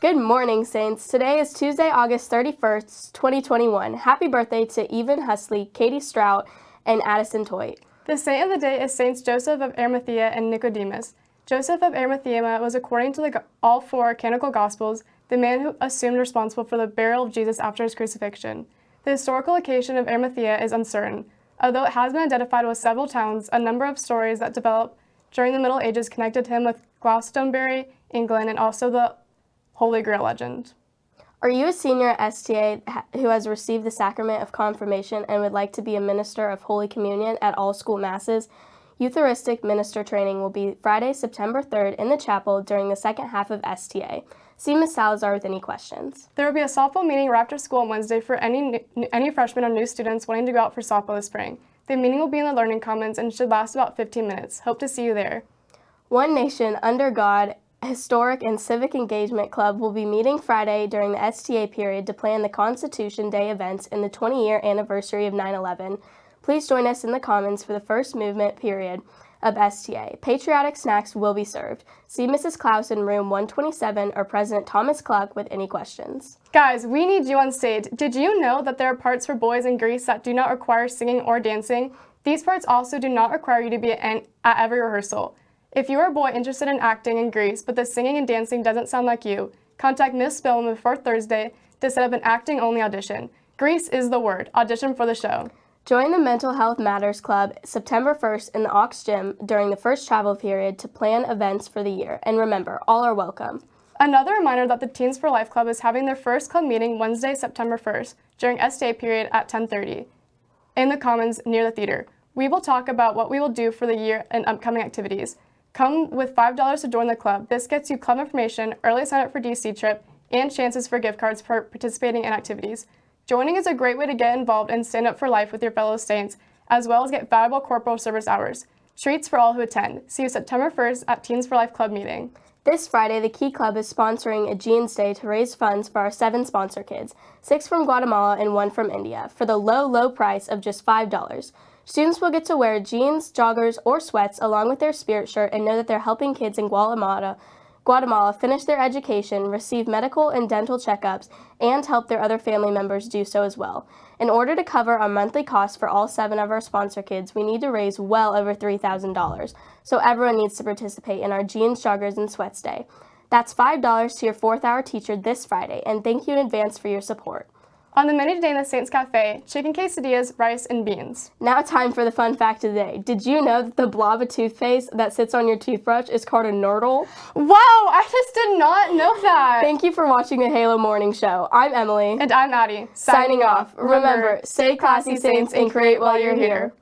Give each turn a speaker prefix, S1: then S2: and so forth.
S1: Good morning, Saints. Today is Tuesday, August 31st, 2021. Happy birthday to Evan Husley, Katie Strout, and Addison Toit.
S2: The saint of the day is Saints Joseph of Arimathea and Nicodemus. Joseph of Arimathea was, according to the, all four canonical Gospels, the man who assumed responsible for the burial of Jesus after his crucifixion. The historical location of Arimathea is uncertain, although it has been identified with several towns. A number of stories that developed during the Middle Ages connected him with Glastonbury, England, and also the Holy Grail legend.
S1: Are you a senior at STA who has received the sacrament of confirmation and would like to be a minister of Holy Communion at all school masses? Eucharistic minister training will be Friday, September 3rd in the chapel during the second half of STA. See Ms. Salazar with any questions.
S2: There will be a softball meeting right after school on Wednesday for any, any freshmen or new students wanting to go out for softball this spring. The meeting will be in the Learning Commons and should last about 15 minutes. Hope to see you there.
S1: One Nation Under God Historic and Civic Engagement Club will be meeting Friday during the STA period to plan the Constitution Day events in the 20-year anniversary of 9-11. Please join us in the Commons for the first movement period of STA. Patriotic snacks will be served. See Mrs. Klaus in room 127 or President Thomas Cluck with any questions.
S2: Guys, we need you on stage. Did you know that there are parts for boys in Grease that do not require singing or dancing? These parts also do not require you to be at every rehearsal. If you are a boy interested in acting in Grease, but the singing and dancing doesn't sound like you, contact Miss Spillman before Thursday to set up an acting-only audition. Grease is the word. Audition for the show.
S1: Join the Mental Health Matters Club September 1st in the Aux Gym during the first travel period to plan events for the year. And remember, all are welcome.
S2: Another reminder that the Teens for Life Club is having their first club meeting Wednesday, September 1st during STA period at 1030 in the Commons near the theater. We will talk about what we will do for the year and upcoming activities. Come with $5 to join the club. This gets you club information, early sign up for DC trip, and chances for gift cards for participating in activities. Joining is a great way to get involved and stand up for life with your fellow Saints, as well as get valuable corporal service hours. Treats for all who attend. See you September 1st at Teens for Life Club meeting.
S1: This Friday, the Key Club is sponsoring a Jeans Day to raise funds for our seven sponsor kids, six from Guatemala and one from India, for the low, low price of just $5. Students will get to wear jeans, joggers, or sweats along with their spirit shirt and know that they're helping kids in Guatemala, Guatemala finish their education, receive medical and dental checkups, and help their other family members do so as well. In order to cover our monthly costs for all seven of our sponsor kids, we need to raise well over $3,000. So everyone needs to participate in our Jeans, Joggers, and Sweats Day. That's $5 to your fourth hour teacher this Friday, and thank you in advance for your support.
S2: On the menu today in the Saints Cafe, chicken quesadillas, rice, and beans.
S1: Now time for the fun fact of the day. Did you know that the blob of toothpaste that sits on your toothbrush is called a nurdle?
S2: Wow, I just did not know that.
S1: Thank you for watching the Halo Morning Show. I'm Emily.
S2: And I'm Addie.
S1: Signing, Signing off. Remember, stay classy, Saints, and create while you're here.